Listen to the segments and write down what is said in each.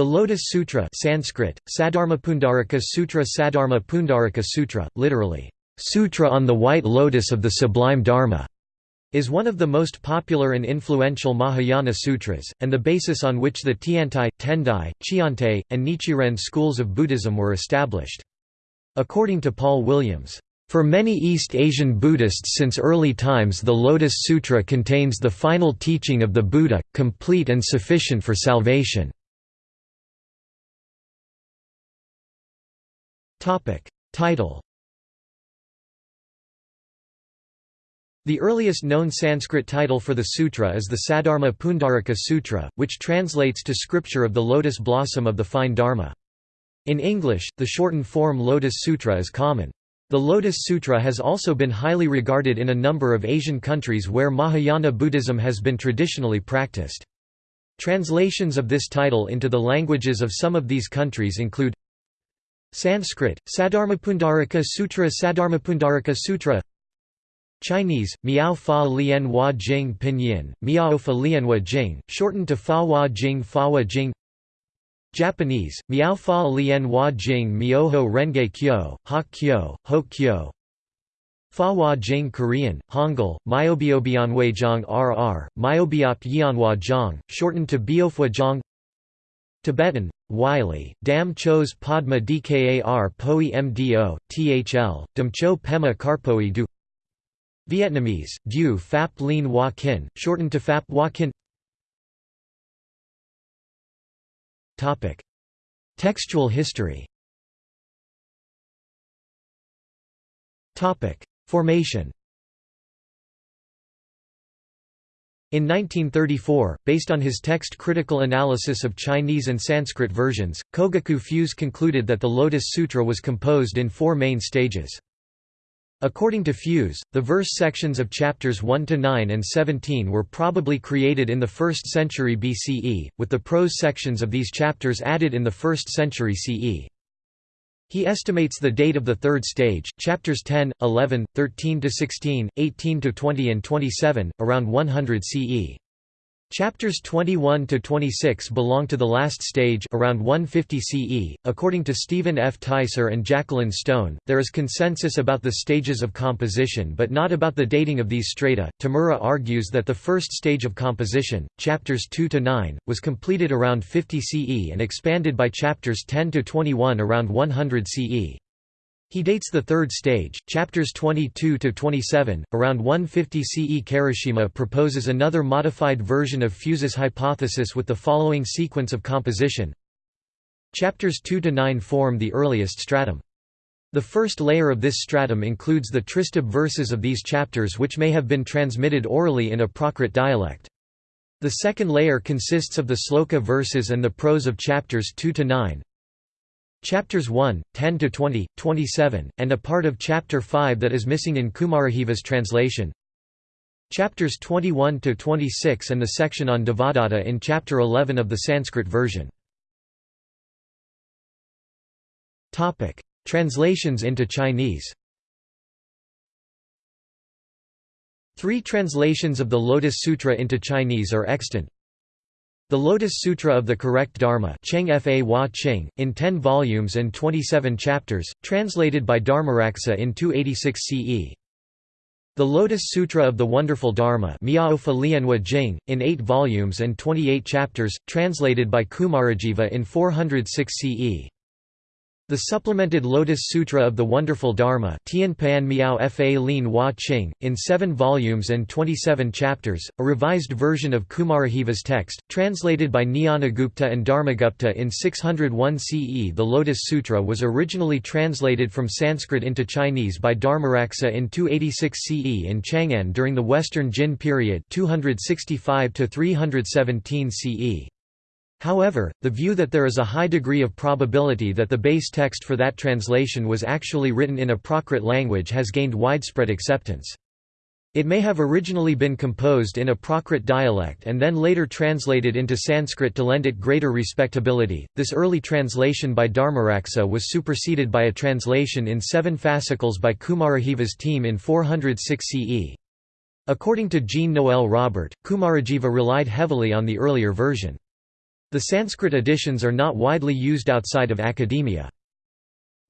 The Lotus Sutra Sanskrit, Saddharmapundarika Sutra Saddharma Pundarika Sutra, literally, Sutra on the White Lotus of the Sublime Dharma, is one of the most popular and influential Mahayana sutras, and the basis on which the Tiantai, Tendai, Cheontae, and Nichiren schools of Buddhism were established. According to Paul Williams, for many East Asian Buddhists since early times the Lotus Sutra contains the final teaching of the Buddha, complete and sufficient for salvation. Title The earliest known Sanskrit title for the sutra is the Saddharma Pundarika Sutra, which translates to Scripture of the Lotus Blossom of the Fine Dharma. In English, the shortened form Lotus Sutra is common. The Lotus Sutra has also been highly regarded in a number of Asian countries where Mahayana Buddhism has been traditionally practiced. Translations of this title into the languages of some of these countries include Sanskrit, Saddharmapundarika Sutra Saddharmapundarika Sutra. Chinese, Miao Fa Lian Hua Jing Pinyin, Miao Fa Lianhua Jing, shortened to Fa Hua Jing Fa Hua Jing. Japanese, Miao Fa Lian Hua Jing Myoho Renge Kyo, Ha Kyo, Ho Kyo. Fa Hua Jing Korean, Hangul, Myobiobianwei RR, Myobiop Yianhua Zhang, shortened to Biofua Zhang. Tibetan, Wylie, Dam Chos Padma Dkar Poi Mdo, Thl, Cho Pema Karpoi Du. Vietnamese, Du Phap Lien Hoa Kin, shortened to Phap Hoa Kin Textual history. Formation In 1934, based on his text critical analysis of Chinese and Sanskrit versions, Kogaku Fuse concluded that the Lotus Sutra was composed in four main stages. According to Fuse, the verse sections of chapters 1 to 9 and 17 were probably created in the 1st century BCE, with the prose sections of these chapters added in the 1st century CE. He estimates the date of the third stage, chapters 10, 11, 13 to 16, 18 to 20 and 27, around 100 CE. Chapters 21 to 26 belong to the last stage around 150 CE. According to Stephen F. Teiser and Jacqueline Stone, there is consensus about the stages of composition but not about the dating of these strata. Tamura argues that the first stage of composition, chapters 2 to 9, was completed around 50 CE and expanded by chapters 10 to 21 around 100 CE. He dates the third stage, chapters 22 to 27. Around 150 CE, Karashima proposes another modified version of Fuse's hypothesis with the following sequence of composition. Chapters 2 to 9 form the earliest stratum. The first layer of this stratum includes the Tristubh verses of these chapters which may have been transmitted orally in a Prakrit dialect. The second layer consists of the sloka verses and the prose of chapters 2 to 9, Chapters 1, 10 to 20, 27, and a part of chapter 5 that is missing in Kumarajiva's translation. Chapters 21 to 26 and the section on Devadatta in chapter 11 of the Sanskrit version. Topic: Translations into Chinese. Three translations of the Lotus Sutra into Chinese are extant. The Lotus Sutra of the Correct Dharma Cheng Fa Hua Cheng, in 10 volumes and 27 chapters, translated by Dharmaraksa in 286 CE. The Lotus Sutra of the Wonderful Dharma Miao Fa Lianhua Jing, in 8 volumes and 28 chapters, translated by Kumarajiva in 406 CE. The supplemented Lotus Sutra of the Wonderful Dharma Tianpan Miao Fa Lin Hua Qing, in seven volumes and 27 chapters, a revised version of Kumarajiva's text, translated by Jnanagupta and Dharmagupta in 601 CE The Lotus Sutra was originally translated from Sanskrit into Chinese by Dharmaraksa in 286 CE in Chang'an during the Western Jin period 265 CE. However, the view that there is a high degree of probability that the base text for that translation was actually written in a Prakrit language has gained widespread acceptance. It may have originally been composed in a Prakrit dialect and then later translated into Sanskrit to lend it greater respectability. This early translation by Dharmaraksa was superseded by a translation in seven fascicles by Kumarajiva's team in 406 CE. According to Jean Noel Robert, Kumarajiva relied heavily on the earlier version. The Sanskrit editions are not widely used outside of academia.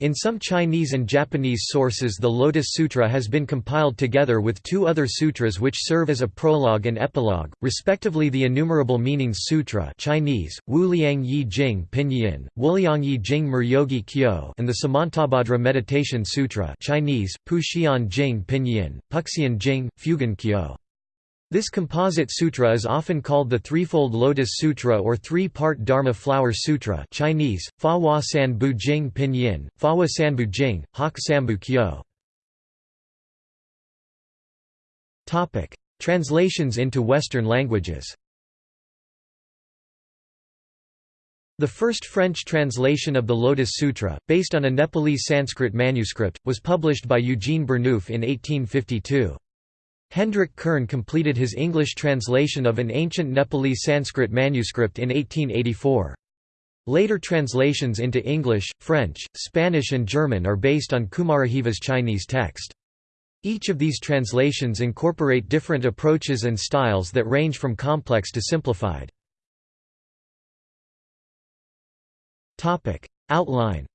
In some Chinese and Japanese sources the Lotus Sutra has been compiled together with two other sutras which serve as a prologue and epilogue, respectively the Innumerable Meanings Sutra Chinese, Wuliang Yi Jing Pinyin, Wuliang Yi Jing Muryogi Kyo and the Samantabhadra Meditation Sutra Chinese, Puxian Jing Pinyin, Puxian Jing, Fugen Kyo. This composite sutra is often called the Threefold Lotus Sutra or Three-Part Dharma Flower Sutra Chinese, Fa Hua San Bu Jing Pinyin, San Bu Jing, Hak Sambu Kyo. Translations into Western languages The first French translation of the Lotus Sutra, based on a Nepalese Sanskrit manuscript, was published by Eugene Burnouf in 1852. Hendrik Kern completed his English translation of an ancient Nepalese Sanskrit manuscript in 1884. Later translations into English, French, Spanish and German are based on Kumarajiva's Chinese text. Each of these translations incorporate different approaches and styles that range from complex to simplified. Outline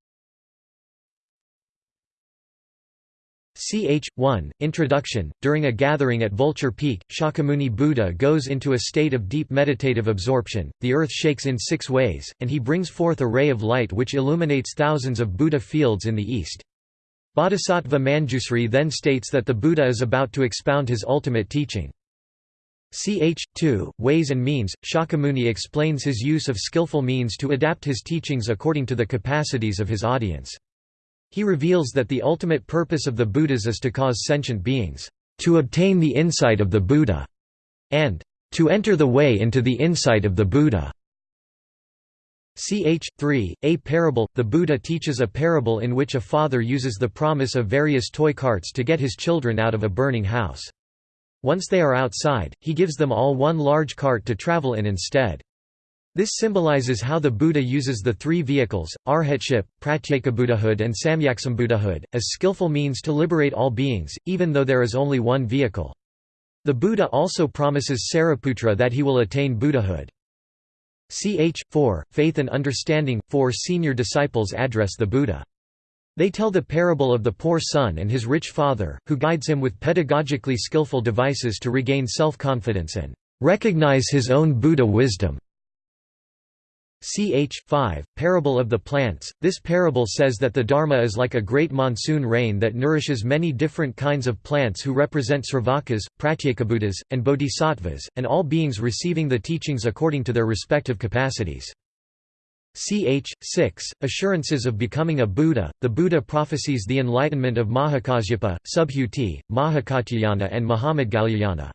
Ch. 1, Introduction During a gathering at Vulture Peak, Shakyamuni Buddha goes into a state of deep meditative absorption, the earth shakes in six ways, and he brings forth a ray of light which illuminates thousands of Buddha fields in the east. Bodhisattva Manjusri then states that the Buddha is about to expound his ultimate teaching. Ch. 2, Ways and Means, Shakyamuni explains his use of skillful means to adapt his teachings according to the capacities of his audience. He reveals that the ultimate purpose of the Buddhas is to cause sentient beings to obtain the insight of the Buddha, and to enter the way into the insight of the Buddha. Ch. 3, A parable – The Buddha teaches a parable in which a father uses the promise of various toy carts to get his children out of a burning house. Once they are outside, he gives them all one large cart to travel in instead. This symbolizes how the Buddha uses the three vehicles, arhatship, pratyekabuddhahood and samyaksambuddhahood, as skillful means to liberate all beings, even though there is only one vehicle. The Buddha also promises Sariputra that he will attain Buddhahood. Ch. 4, Faith and Understanding – Four senior disciples address the Buddha. They tell the parable of the poor son and his rich father, who guides him with pedagogically skillful devices to regain self-confidence and recognize his own Buddha wisdom. Ch. 5, Parable of the Plants. This parable says that the Dharma is like a great monsoon rain that nourishes many different kinds of plants who represent Sravakas, Pratyekabuddhas, and Bodhisattvas, and all beings receiving the teachings according to their respective capacities. Ch. 6, Assurances of becoming a Buddha. The Buddha prophesies the enlightenment of Mahakasyapa, Subhuti, Mahakatyayana and Mahamadgalyayana.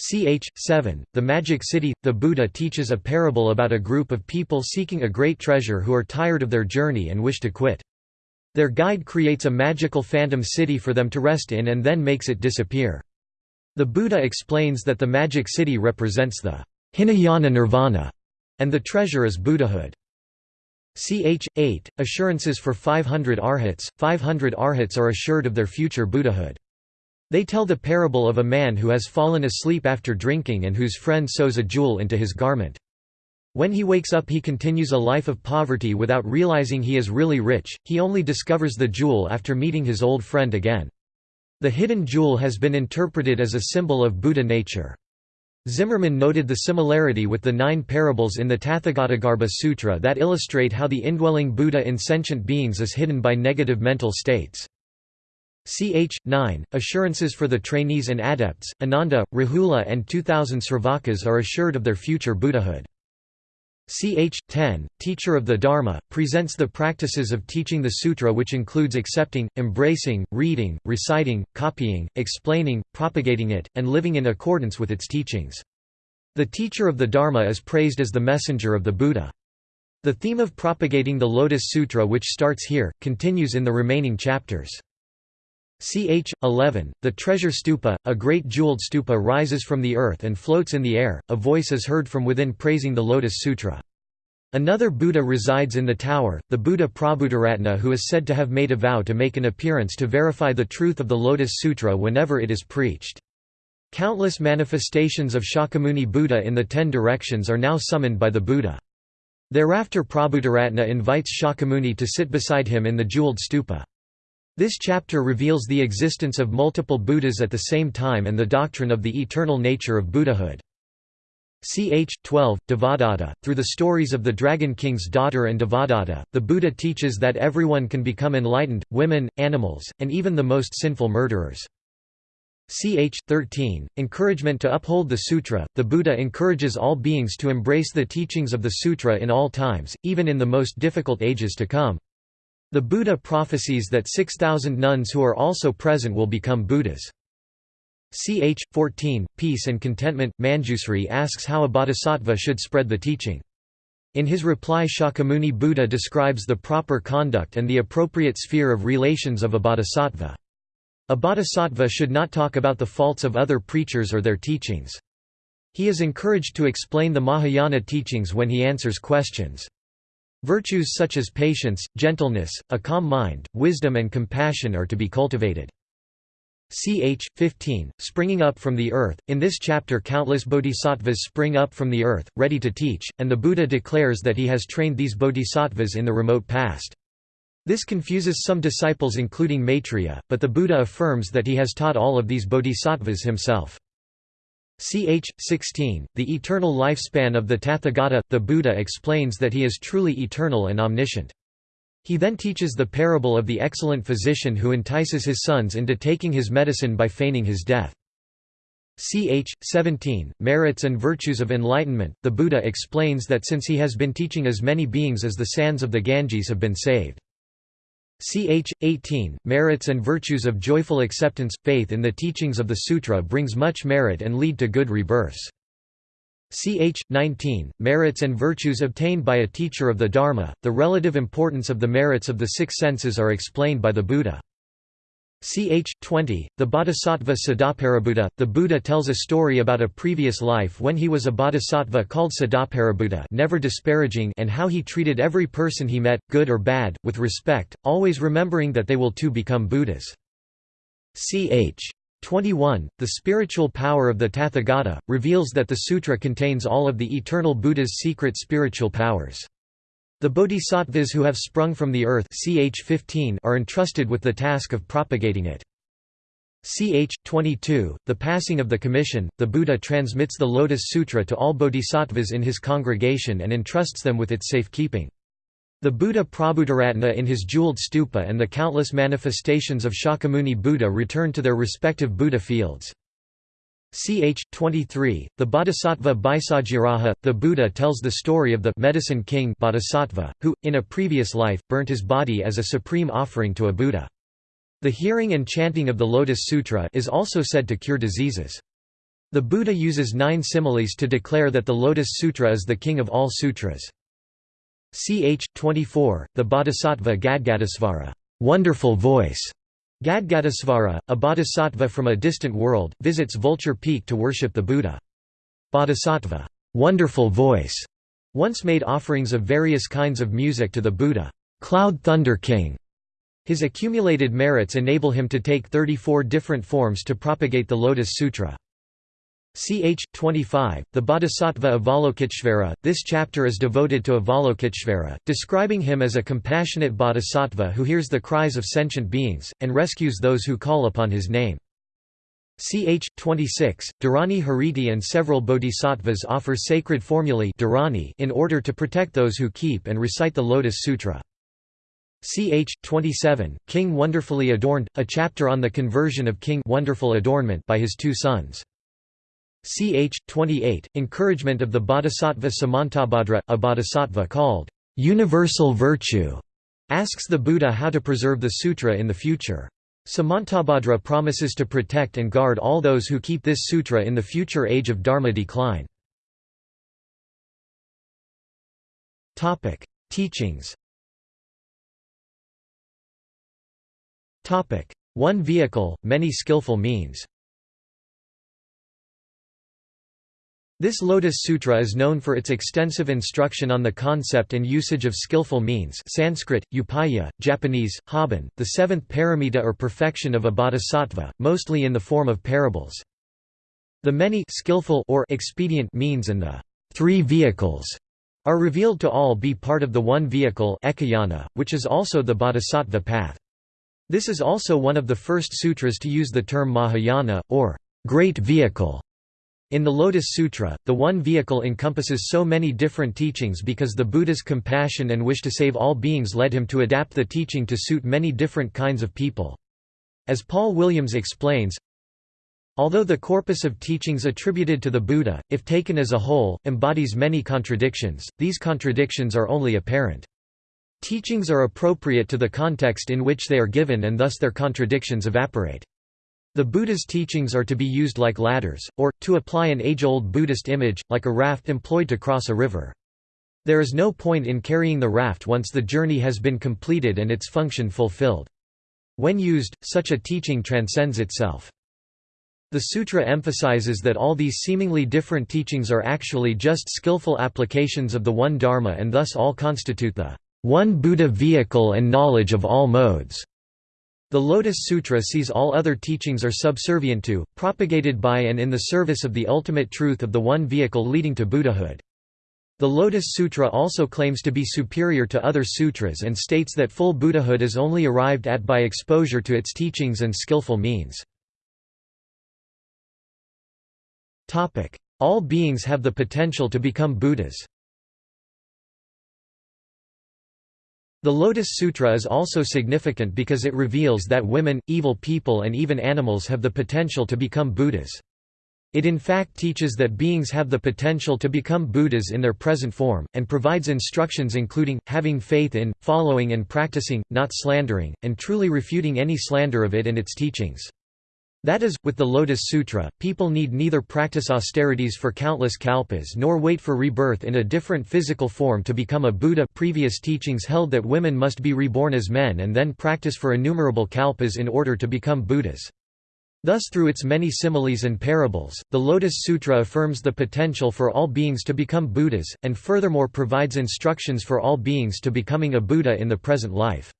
Ch. 7, The Magic City – The Buddha teaches a parable about a group of people seeking a great treasure who are tired of their journey and wish to quit. Their guide creates a magical phantom city for them to rest in and then makes it disappear. The Buddha explains that the magic city represents the Hinayana nirvana, and the treasure is Buddhahood. Ch. 8, Assurances for 500 arhats, 500 arhats are assured of their future Buddhahood. They tell the parable of a man who has fallen asleep after drinking and whose friend sews a jewel into his garment. When he wakes up he continues a life of poverty without realizing he is really rich, he only discovers the jewel after meeting his old friend again. The hidden jewel has been interpreted as a symbol of Buddha nature. Zimmermann noted the similarity with the nine parables in the Tathagatagarbha Sutra that illustrate how the indwelling Buddha in sentient beings is hidden by negative mental states. Ch. 9, assurances for the trainees and adepts, Ananda, Rahula and 2000 Sravakas are assured of their future Buddhahood. Ch. 10, teacher of the Dharma, presents the practices of teaching the sutra which includes accepting, embracing, reading, reciting, copying, explaining, propagating it, and living in accordance with its teachings. The teacher of the Dharma is praised as the messenger of the Buddha. The theme of propagating the Lotus Sutra which starts here, continues in the remaining chapters. Ch. 11, the treasure stupa, a great jeweled stupa rises from the earth and floats in the air, a voice is heard from within praising the Lotus Sutra. Another Buddha resides in the tower, the Buddha Prabhutaratna who is said to have made a vow to make an appearance to verify the truth of the Lotus Sutra whenever it is preached. Countless manifestations of Shakyamuni Buddha in the Ten Directions are now summoned by the Buddha. Thereafter Prabhutaratna invites Shakyamuni to sit beside him in the jeweled stupa. This chapter reveals the existence of multiple Buddhas at the same time and the doctrine of the eternal nature of Buddhahood. Ch. 12, Devadatta. Through the stories of the Dragon King's daughter and Devadatta, the Buddha teaches that everyone can become enlightened, women, animals, and even the most sinful murderers. Ch. 13, encouragement to uphold the sutra. The Buddha encourages all beings to embrace the teachings of the sutra in all times, even in the most difficult ages to come. The Buddha prophesies that 6,000 nuns who are also present will become Buddhas. Ch. 14, Peace and Contentment, Manjusri asks how a bodhisattva should spread the teaching. In his reply Shakyamuni Buddha describes the proper conduct and the appropriate sphere of relations of a bodhisattva. A bodhisattva should not talk about the faults of other preachers or their teachings. He is encouraged to explain the Mahayana teachings when he answers questions. Virtues such as patience, gentleness, a calm mind, wisdom and compassion are to be cultivated. Ch. 15, springing up from the earth. In this chapter, countless bodhisattvas spring up from the earth, ready to teach, and the Buddha declares that he has trained these bodhisattvas in the remote past. This confuses some disciples, including Maitreya, but the Buddha affirms that he has taught all of these bodhisattvas himself. Ch. 16, the eternal lifespan of the Tathagata, the Buddha explains that he is truly eternal and omniscient. He then teaches the parable of the excellent physician who entices his sons into taking his medicine by feigning his death. Ch. 17, Merits and Virtues of Enlightenment, the Buddha explains that since he has been teaching as many beings as the sands of the Ganges have been saved. Ch. 18, Merits and Virtues of Joyful Acceptance, Faith in the teachings of the Sutra brings much merit and lead to good rebirths. Ch. 19, Merits and virtues obtained by a teacher of the Dharma, the relative importance of the merits of the six senses are explained by the Buddha. Ch. 20, the Bodhisattva Sadaparibhuta, the Buddha tells a story about a previous life when he was a bodhisattva called Sadaparibhuta never disparaging and how he treated every person he met, good or bad, with respect, always remembering that they will too become Buddhas. Ch. 21, the spiritual power of the Tathagata, reveals that the sutra contains all of the eternal Buddha's secret spiritual powers. The bodhisattvas who have sprung from the earth ch 15 are entrusted with the task of propagating it. Ch. 22, the passing of the commission, the Buddha transmits the Lotus Sutra to all bodhisattvas in his congregation and entrusts them with its safekeeping. The Buddha Prabhutaratna in his jeweled stupa and the countless manifestations of Shakyamuni Buddha return to their respective Buddha fields. Ch. 23, the Bodhisattva Bhaisajyaraja, the Buddha tells the story of the medicine king bodhisattva, who, in a previous life, burnt his body as a supreme offering to a Buddha. The hearing and chanting of the Lotus Sutra is also said to cure diseases. The Buddha uses nine similes to declare that the Lotus Sutra is the king of all sutras. Ch. 24, the Bodhisattva Gadgadasvara wonderful voice". Gadgadasvara, a bodhisattva from a distant world, visits Vulture Peak to worship the Buddha. Bodhisattva wonderful voice", once made offerings of various kinds of music to the Buddha Cloud Thunder King". His accumulated merits enable him to take 34 different forms to propagate the Lotus Sutra. Ch. 25, the Bodhisattva Avalokiteshvara. This chapter is devoted to Avalokiteshvara, describing him as a compassionate bodhisattva who hears the cries of sentient beings, and rescues those who call upon his name. Ch. 26, Dharani Hariti and several bodhisattvas offer sacred formulae in order to protect those who keep and recite the Lotus Sutra. Ch. 27, King Wonderfully Adorned, a chapter on the conversion of King Wonderful Adornment by his two sons. Ch. 28, encouragement of the bodhisattva Samantabhadra, a bodhisattva called universal virtue, asks the Buddha how to preserve the sutra in the future. Samantabhadra promises to protect and guard all those who keep this sutra in the future age of Dharma decline. Teachings One vehicle, many skillful means This Lotus Sutra is known for its extensive instruction on the concept and usage of skillful means Sanskrit, upaya, Japanese, hoben, the seventh paramita or perfection of a bodhisattva, mostly in the form of parables. The many skillful or expedient means and the three vehicles are revealed to all be part of the one vehicle ekayana, which is also the bodhisattva path. This is also one of the first sutras to use the term Mahayana, or great vehicle. In the Lotus Sutra, the one vehicle encompasses so many different teachings because the Buddha's compassion and wish to save all beings led him to adapt the teaching to suit many different kinds of people. As Paul Williams explains, Although the corpus of teachings attributed to the Buddha, if taken as a whole, embodies many contradictions, these contradictions are only apparent. Teachings are appropriate to the context in which they are given and thus their contradictions evaporate. The Buddha's teachings are to be used like ladders, or, to apply an age-old Buddhist image, like a raft employed to cross a river. There is no point in carrying the raft once the journey has been completed and its function fulfilled. When used, such a teaching transcends itself. The sutra emphasizes that all these seemingly different teachings are actually just skillful applications of the one Dharma and thus all constitute the one Buddha vehicle and knowledge of all modes. The Lotus Sutra sees all other teachings are subservient to, propagated by and in the service of the ultimate truth of the one vehicle leading to Buddhahood. The Lotus Sutra also claims to be superior to other sutras and states that full Buddhahood is only arrived at by exposure to its teachings and skillful means. All beings have the potential to become Buddhas. The Lotus Sutra is also significant because it reveals that women, evil people and even animals have the potential to become Buddhas. It in fact teaches that beings have the potential to become Buddhas in their present form, and provides instructions including, having faith in, following and practicing, not slandering, and truly refuting any slander of it and its teachings. That is, with the Lotus Sutra, people need neither practice austerities for countless kalpas nor wait for rebirth in a different physical form to become a Buddha previous teachings held that women must be reborn as men and then practice for innumerable kalpas in order to become Buddhas. Thus through its many similes and parables, the Lotus Sutra affirms the potential for all beings to become Buddhas, and furthermore provides instructions for all beings to becoming a Buddha in the present life.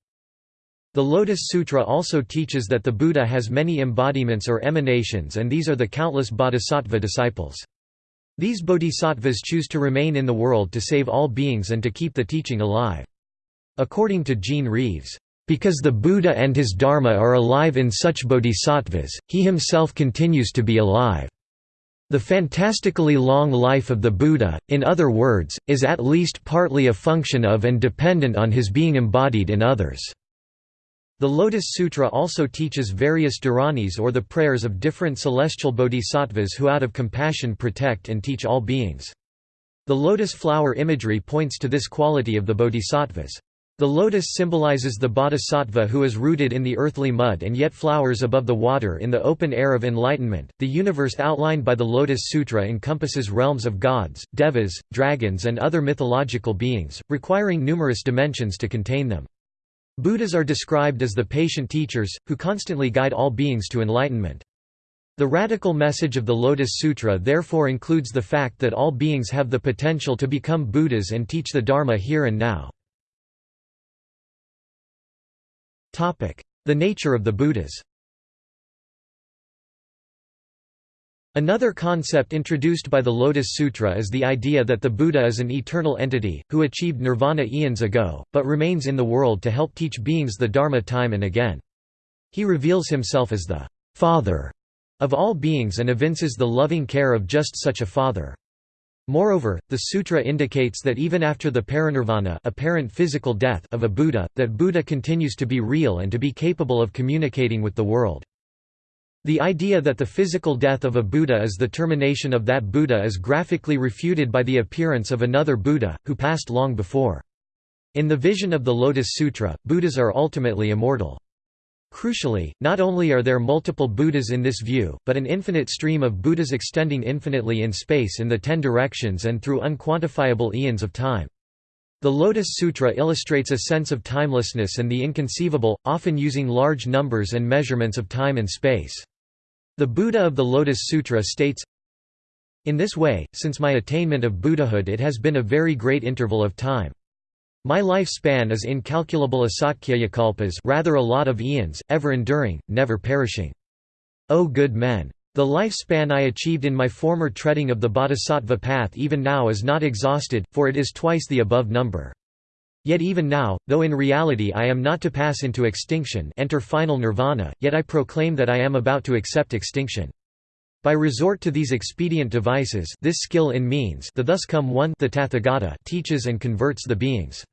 The Lotus Sutra also teaches that the Buddha has many embodiments or emanations and these are the countless bodhisattva disciples. These bodhisattvas choose to remain in the world to save all beings and to keep the teaching alive. According to Gene Reeves, "...because the Buddha and his Dharma are alive in such bodhisattvas, he himself continues to be alive." The fantastically long life of the Buddha, in other words, is at least partly a function of and dependent on his being embodied in others. The Lotus Sutra also teaches various dharanis or the prayers of different celestial bodhisattvas who out of compassion protect and teach all beings. The lotus flower imagery points to this quality of the bodhisattvas. The lotus symbolizes the bodhisattva who is rooted in the earthly mud and yet flowers above the water in the open air of enlightenment. The universe outlined by the Lotus Sutra encompasses realms of gods, devas, dragons, and other mythological beings, requiring numerous dimensions to contain them. Buddhas are described as the patient teachers, who constantly guide all beings to enlightenment. The radical message of the Lotus Sutra therefore includes the fact that all beings have the potential to become Buddhas and teach the Dharma here and now. The nature of the Buddhas Another concept introduced by the Lotus Sutra is the idea that the Buddha is an eternal entity, who achieved nirvana eons ago, but remains in the world to help teach beings the Dharma time and again. He reveals himself as the Father of all beings and evinces the loving care of just such a Father. Moreover, the sutra indicates that even after the parinirvana apparent physical death of a Buddha, that Buddha continues to be real and to be capable of communicating with the world. The idea that the physical death of a Buddha is the termination of that Buddha is graphically refuted by the appearance of another Buddha, who passed long before. In the vision of the Lotus Sutra, Buddhas are ultimately immortal. Crucially, not only are there multiple Buddhas in this view, but an infinite stream of Buddhas extending infinitely in space in the ten directions and through unquantifiable eons of time. The Lotus Sutra illustrates a sense of timelessness and the inconceivable, often using large numbers and measurements of time and space. The Buddha of the Lotus Sutra states, In this way, since my attainment of Buddhahood it has been a very great interval of time. My life span is incalculable asamkhyeyakalpas rather a lot of eons, ever enduring, never perishing. O good men! The lifespan I achieved in my former treading of the bodhisattva path even now is not exhausted, for it is twice the above number. Yet even now, though in reality I am not to pass into extinction enter final nirvana, yet I proclaim that I am about to accept extinction. By resort to these expedient devices this skill in means the thus come one the Tathagata teaches and converts the beings.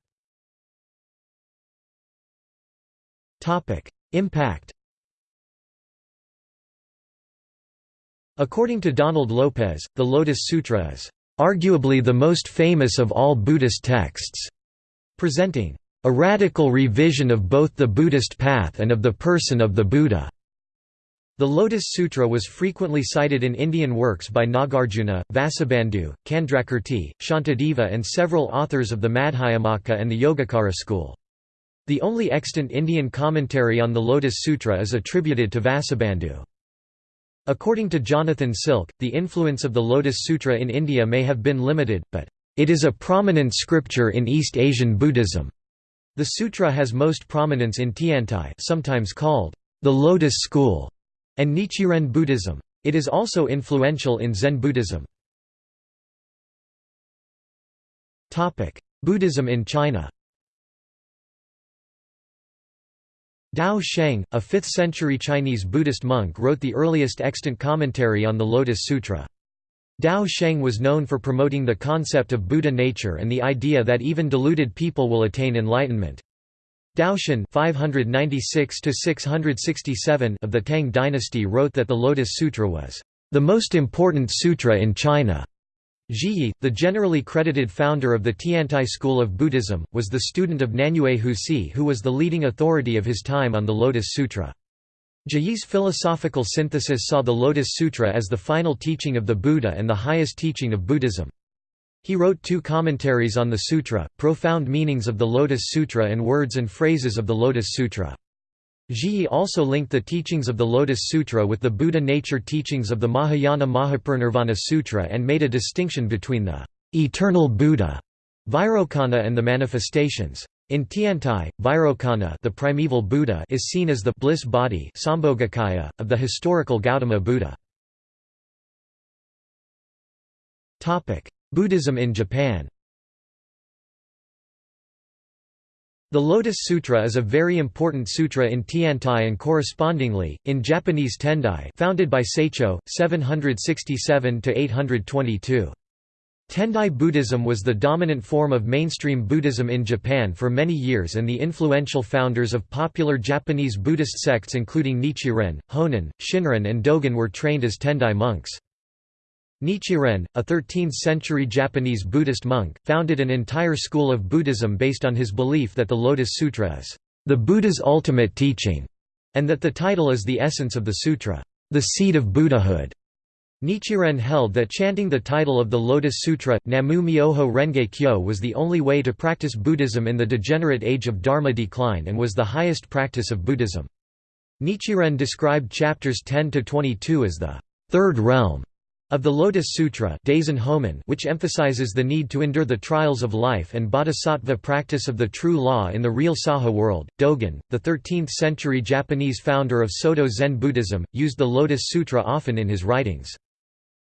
Impact According to Donald Lopez, the Lotus Sutra is arguably the most famous of all Buddhist texts, presenting a radical revision of both the Buddhist path and of the person of the Buddha. The Lotus Sutra was frequently cited in Indian works by Nagarjuna, Vasubandhu, Candrakirti, Shantideva and several authors of the Madhyamaka and the Yogacara school. The only extant Indian commentary on the Lotus Sutra is attributed to Vasubandhu. According to Jonathan Silk, the influence of the Lotus Sutra in India may have been limited, but, "...it is a prominent scripture in East Asian Buddhism." The sutra has most prominence in Tiantai sometimes called, "...the Lotus School", and Nichiren Buddhism. It is also influential in Zen Buddhism. Buddhism in China Dao Sheng, a 5th-century Chinese Buddhist monk wrote the earliest extant commentary on the Lotus Sutra. Dao Sheng was known for promoting the concept of Buddha nature and the idea that even deluded people will attain enlightenment. Daoxuan (596–667) of the Tang dynasty wrote that the Lotus Sutra was the most important sutra in China. Zhiyi, the generally credited founder of the Tiantai school of Buddhism, was the student of Nanyue Huisi who was the leading authority of his time on the Lotus Sutra. Zhiyi's philosophical synthesis saw the Lotus Sutra as the final teaching of the Buddha and the highest teaching of Buddhism. He wrote two commentaries on the sutra, Profound Meanings of the Lotus Sutra and Words and Phrases of the Lotus Sutra. Zhiyi also linked the teachings of the Lotus Sutra with the Buddha nature teachings of the Mahayana Mahaparinirvana Sutra and made a distinction between the eternal Buddha Vairocana and the manifestations. In Tiantai, Vairocana the primeval Buddha is seen as the bliss body Sambhogakaya, of the historical Gautama Buddha. Buddhism in Japan The Lotus Sutra is a very important sutra in Tiantai and correspondingly, in Japanese Tendai founded by Saicho, 767–822. Tendai Buddhism was the dominant form of mainstream Buddhism in Japan for many years and the influential founders of popular Japanese Buddhist sects including Nichiren, Honen, Shinran and Dogen were trained as Tendai monks. Nichiren, a 13th-century Japanese Buddhist monk, founded an entire school of Buddhism based on his belief that the Lotus Sutra is the Buddha's ultimate teaching, and that the title is the essence of the sutra, the seed of Buddhahood. Nichiren held that chanting the title of the Lotus Sutra, Namu Myoho Renge Kyo was the only way to practice Buddhism in the degenerate age of Dharma decline and was the highest practice of Buddhism. Nichiren described chapters 10–22 as the third realm of the Lotus Sutra which emphasizes the need to endure the trials of life and bodhisattva practice of the true law in the real Saha world, Dogen, the 13th-century Japanese founder of Soto Zen Buddhism, used the Lotus Sutra often in his writings.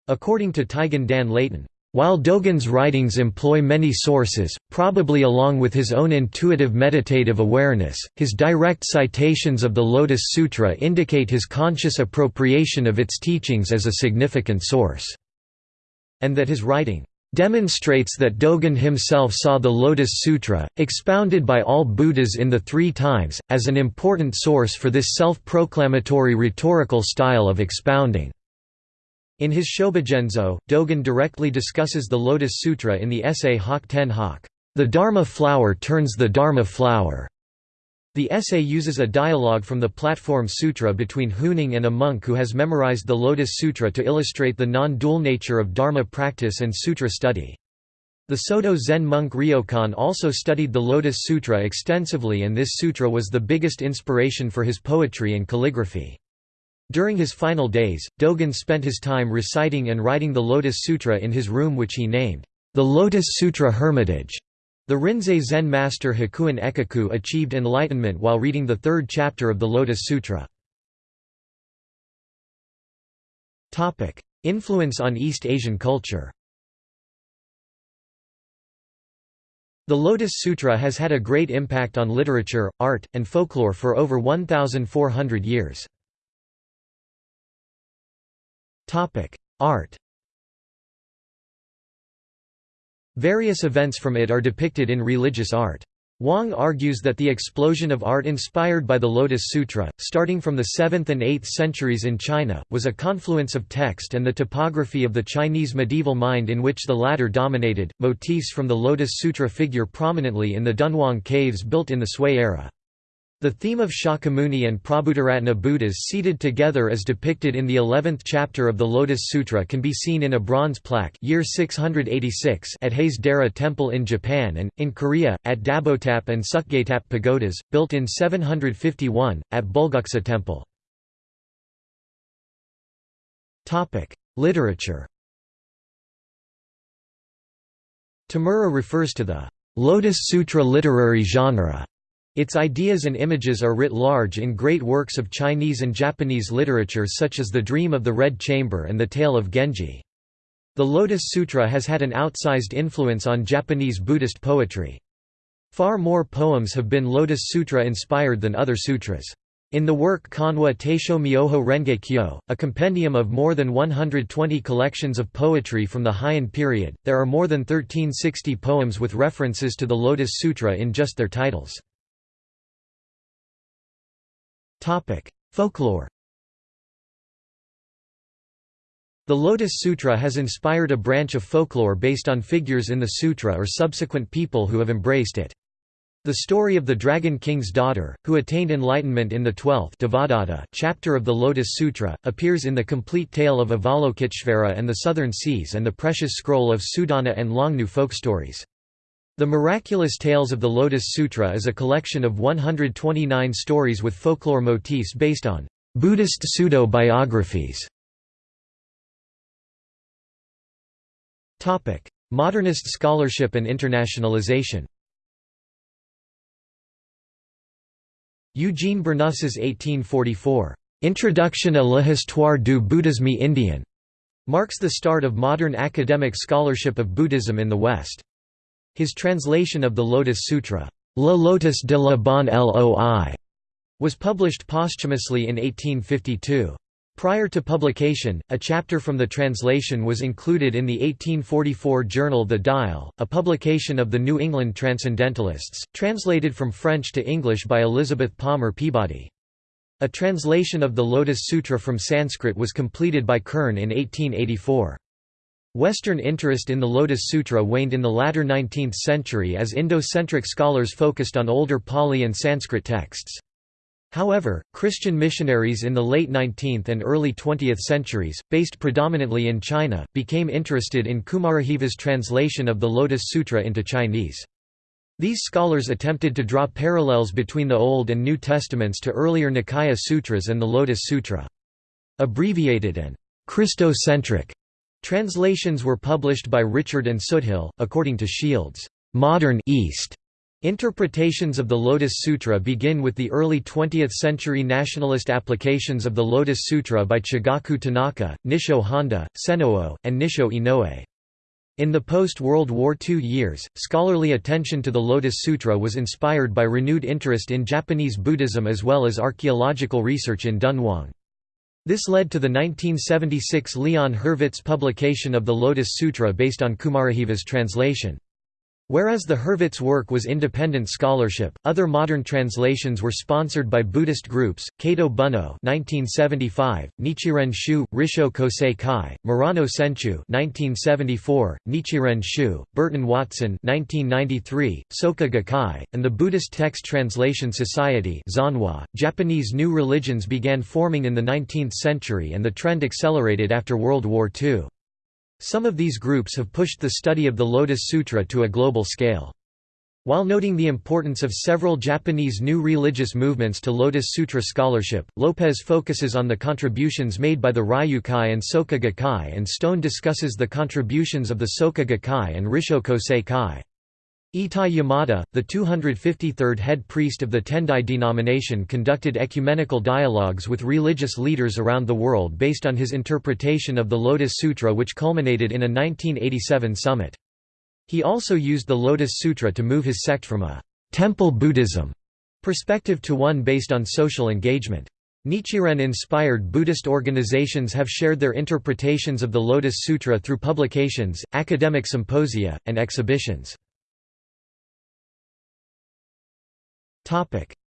According to Taigen Dan Leighton, while Dogen's writings employ many sources, probably along with his own intuitive meditative awareness, his direct citations of the Lotus Sutra indicate his conscious appropriation of its teachings as a significant source, and that his writing demonstrates that Dogen himself saw the Lotus Sutra, expounded by all Buddhas in the Three Times, as an important source for this self-proclamatory rhetorical style of expounding. In his Shobogenzo, Dogen directly discusses the Lotus Sutra in the essay Hak Ten Hak, The Dharma Flower Turns the Dharma Flower. The essay uses a dialogue from the Platform Sutra between Huineng and a monk who has memorized the Lotus Sutra to illustrate the non-dual nature of Dharma practice and sutra study. The Soto Zen monk Ryokan also studied the Lotus Sutra extensively and this sutra was the biggest inspiration for his poetry and calligraphy. During his final days, Dogen spent his time reciting and writing the Lotus Sutra in his room which he named, the Lotus Sutra Hermitage. The Rinzai Zen master Hakuin Ekaku achieved enlightenment while reading the third chapter of the Lotus Sutra. Influence on East Asian culture The Lotus Sutra has had a great impact on literature, art, and folklore for over 1,400 years. Art Various events from it are depicted in religious art. Wang argues that the explosion of art inspired by the Lotus Sutra, starting from the 7th and 8th centuries in China, was a confluence of text and the topography of the Chinese medieval mind in which the latter dominated. Motifs from the Lotus Sutra figure prominently in the Dunhuang caves built in the Sui era. The theme of Shakyamuni and Prabhutaratna Buddhas seated together as depicted in the 11th chapter of the Lotus Sutra can be seen in a bronze plaque year 686 at Hase-dera Temple in Japan and, in Korea, at Dabotap and Sukgaetap pagodas, built in 751, at Bulguksa Temple. Literature Tamura refers to the Lotus Sutra literary genre its ideas and images are writ large in great works of Chinese and Japanese literature such as The Dream of the Red Chamber and The Tale of Genji. The Lotus Sutra has had an outsized influence on Japanese Buddhist poetry. Far more poems have been Lotus Sutra inspired than other sutras. In the work Kanwa Teisho Myoho Renge Kyo, a compendium of more than 120 collections of poetry from the Heian period, there are more than 1360 poems with references to the Lotus Sutra in just their titles. Topic: Folklore. The Lotus Sutra has inspired a branch of folklore based on figures in the sutra or subsequent people who have embraced it. The story of the Dragon King's daughter, who attained enlightenment in the 12th chapter of the Lotus Sutra, appears in the complete tale of Avalokiteshvara and the Southern Seas and the precious scroll of Sudana and Longnu folk stories. The Miraculous Tales of the Lotus Sutra is a collection of 129 stories with folklore motifs based on Buddhist pseudo-biographies. Modernist scholarship and internationalization Eugene Burnouf's 1844, "'Introduction à l'histoire du bouddhisme indien' marks the start of modern academic scholarship of Buddhism in the West. His translation of the Lotus Sutra, La Lotus de la Bonne Loi, was published posthumously in 1852. Prior to publication, a chapter from the translation was included in the 1844 journal The Dial, a publication of the New England Transcendentalists, translated from French to English by Elizabeth Palmer Peabody. A translation of the Lotus Sutra from Sanskrit was completed by Kern in 1884. Western interest in the Lotus Sutra waned in the latter 19th century as Indo-centric scholars focused on older Pali and Sanskrit texts. However, Christian missionaries in the late 19th and early 20th centuries, based predominantly in China, became interested in Kumarajiva's translation of the Lotus Sutra into Chinese. These scholars attempted to draw parallels between the Old and New Testaments to earlier Nikaya Sutras and the Lotus Sutra. Abbreviated and Christocentric Translations were published by Richard and Soothill, according to Shields' modern East. Interpretations of the Lotus Sutra begin with the early 20th-century nationalist applications of the Lotus Sutra by Chigaku Tanaka, Nissho Honda, Senoo, and Nissho Inoue. In the post-World War II years, scholarly attention to the Lotus Sutra was inspired by renewed interest in Japanese Buddhism as well as archaeological research in Dunhuang. This led to the 1976 Leon Hurvitz publication of the Lotus Sutra based on Kumarajiva's translation. Whereas the Hurvitz work was independent scholarship, other modern translations were sponsored by Buddhist groups, Kato Bunno 1975, Nichiren Shu, Rissho Kosei Kai, Murano Senchu 1974, Nichiren Shu, Burton Watson 1993, Soka Gakkai, and the Buddhist Text Translation Society Zanwa. .Japanese new religions began forming in the 19th century and the trend accelerated after World War II. Some of these groups have pushed the study of the Lotus Sutra to a global scale. While noting the importance of several Japanese new religious movements to Lotus Sutra scholarship, Lopez focuses on the contributions made by the Reiyukai and Soka Gakkai and Stone discusses the contributions of the Soka Gakkai and Rissho Kosei Kai. Etai Yamada, the 253rd head priest of the Tendai denomination conducted ecumenical dialogues with religious leaders around the world based on his interpretation of the Lotus Sutra which culminated in a 1987 summit. He also used the Lotus Sutra to move his sect from a «temple Buddhism» perspective to one based on social engagement. Nichiren-inspired Buddhist organizations have shared their interpretations of the Lotus Sutra through publications, academic symposia, and exhibitions.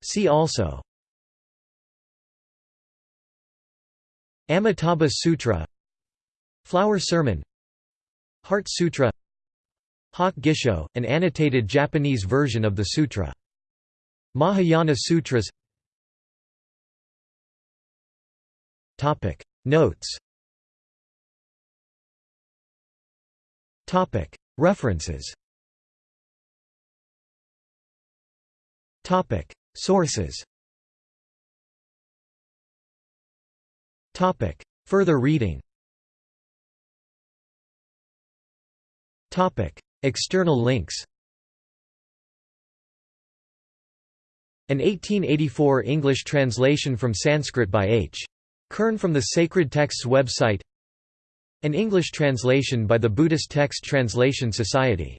See also. Amitabha Sutra. Flower Sermon. Heart Sutra. Hokke Gisho, an annotated Japanese version of the sutra. Mahayana Sutras. Notes. References Topic: Sources. Topic: Further reading. Topic: External links. An 1884 English translation from Sanskrit by H. Kern from the Sacred Texts website An English translation by the Buddhist Text Translation Society